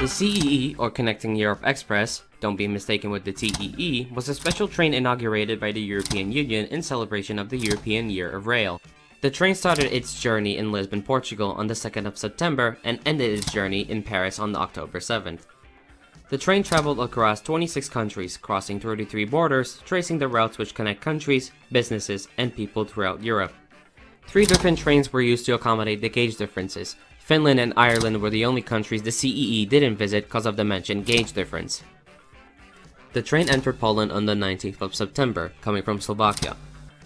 The CEE, or Connecting Europe Express, don't be mistaken with the TEE, was a special train inaugurated by the European Union in celebration of the European Year of Rail. The train started its journey in Lisbon, Portugal on the 2nd of September and ended its journey in Paris on October 7th. The train traveled across 26 countries, crossing 33 borders, tracing the routes which connect countries, businesses, and people throughout Europe. Three different trains were used to accommodate the gauge differences. Finland and Ireland were the only countries the CEE didn't visit because of the mentioned gauge difference. The train entered Poland on the 19th of September, coming from Slovakia.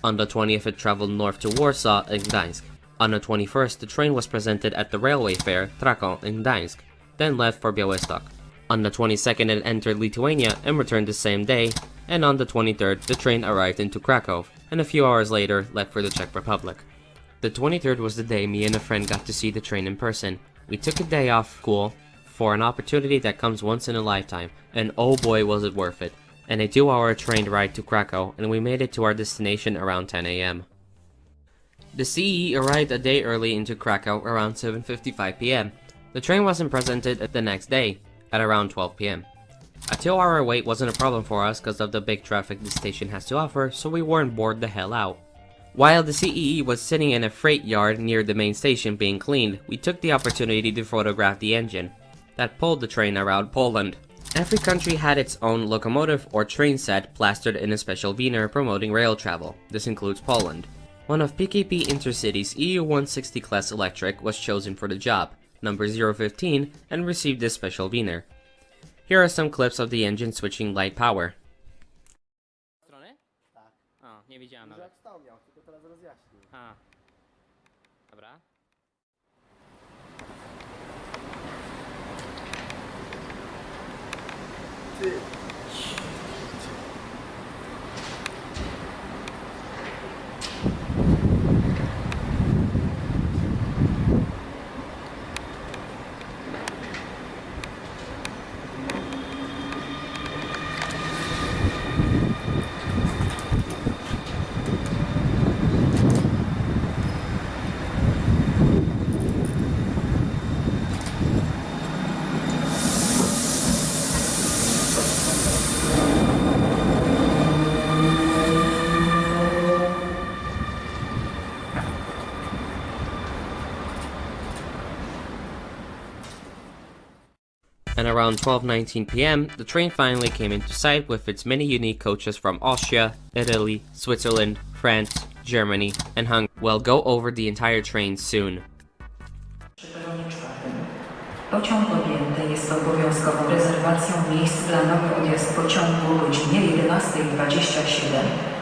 On the 20th it traveled north to Warsaw and Gdańsk. On the 21st, the train was presented at the railway fair Trakon in Gdańsk, then left for Białystok. On the 22nd it entered Lithuania and returned the same day, and on the 23rd the train arrived into Krakow, and a few hours later left for the Czech Republic. The 23rd was the day me and a friend got to see the train in person. We took a day off school for an opportunity that comes once in a lifetime, and oh boy was it worth it. And a 2 hour train ride to Krakow, and we made it to our destination around 10am. The CE arrived a day early into Krakow around 7.55pm. The train wasn't presented at the next day, at around 12 pm. A 2 hour wait wasn't a problem for us because of the big traffic the station has to offer, so we weren't bored the hell out. While the CEE was sitting in a freight yard near the main station being cleaned, we took the opportunity to photograph the engine that pulled the train around Poland. Every country had its own locomotive or train set plastered in a special veneer promoting rail travel. This includes Poland. One of PKP Intercity's EU160 class electric was chosen for the job number 015, and received this special veneer. Here are some clips of the engine switching light power. Nie widziałem Że nawet. jak stał miał, tylko teraz rozjaśnił. A. Dobra. Ty, And around 12.19 pm, the train finally came into sight with its many unique coaches from Austria, Italy, Switzerland, France, Germany, and Hungary. We'll go over the entire train soon. Pociąg objęty jest obowiązkową rezerwacją miejsc dla nowy odjazd pociągu o godzinie 11.27.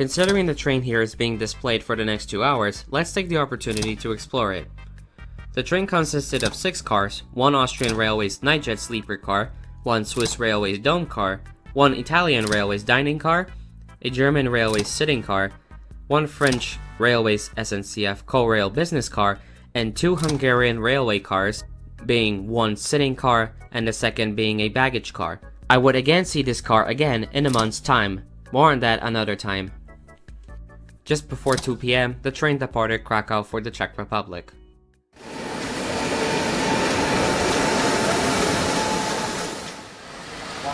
Considering the train here is being displayed for the next two hours, let's take the opportunity to explore it. The train consisted of six cars, one Austrian Railways Nightjet sleeper car, one Swiss Railways dome car, one Italian Railways dining car, a German Railways sitting car, one French Railways SNCF Corail business car, and two Hungarian railway cars, being one sitting car and the second being a baggage car. I would again see this car again in a month's time. More on that another time. Just before 2 p.m., the train departed Krakow for the Czech Republic.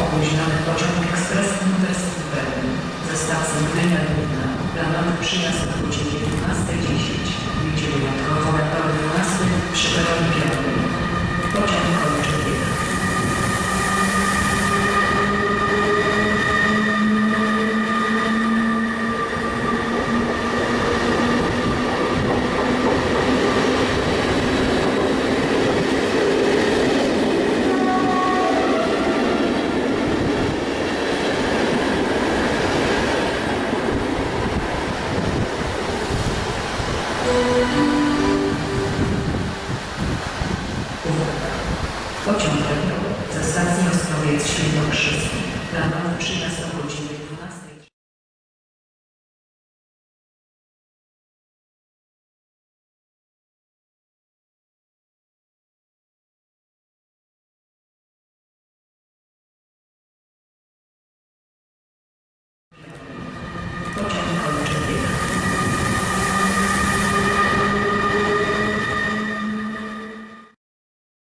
Opóźniony pociąg ekspres Interscooter, zestaw Zygmunia Dudna, planowy przyjazd o 19.